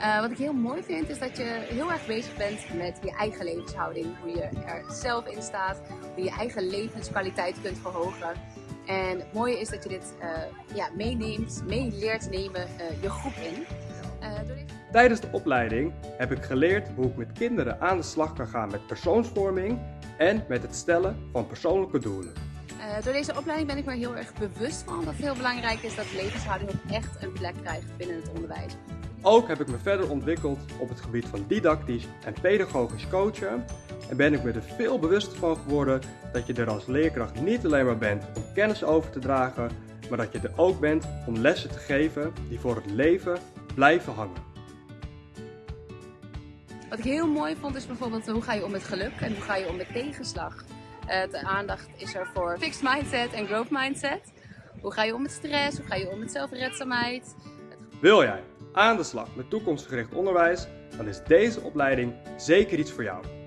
Uh, wat ik heel mooi vind is dat je heel erg bezig bent met je eigen levenshouding. Hoe je er zelf in staat, hoe je je eigen levenskwaliteit kunt verhogen. En het mooie is dat je dit uh, ja, meeneemt, mee leert nemen uh, je groep in. Tijdens de opleiding heb ik geleerd hoe ik met kinderen aan de slag kan gaan met persoonsvorming en met het stellen van persoonlijke doelen. Uh, door deze opleiding ben ik me heel erg bewust van dat het heel belangrijk is dat levenshouding ook echt een plek krijgt binnen het onderwijs. Ook heb ik me verder ontwikkeld op het gebied van didactisch en pedagogisch coachen en ben ik me er veel bewuster van geworden dat je er als leerkracht niet alleen maar bent om kennis over te dragen, maar dat je er ook bent om lessen te geven die voor het leven blijven hangen. Wat ik heel mooi vond is bijvoorbeeld hoe ga je om met geluk en hoe ga je om met tegenslag. Uh, de aandacht is er voor fixed mindset en growth mindset. Hoe ga je om met stress? Hoe ga je om met zelfredzaamheid? Wil jij aan de slag met toekomstgericht onderwijs? Dan is deze opleiding zeker iets voor jou.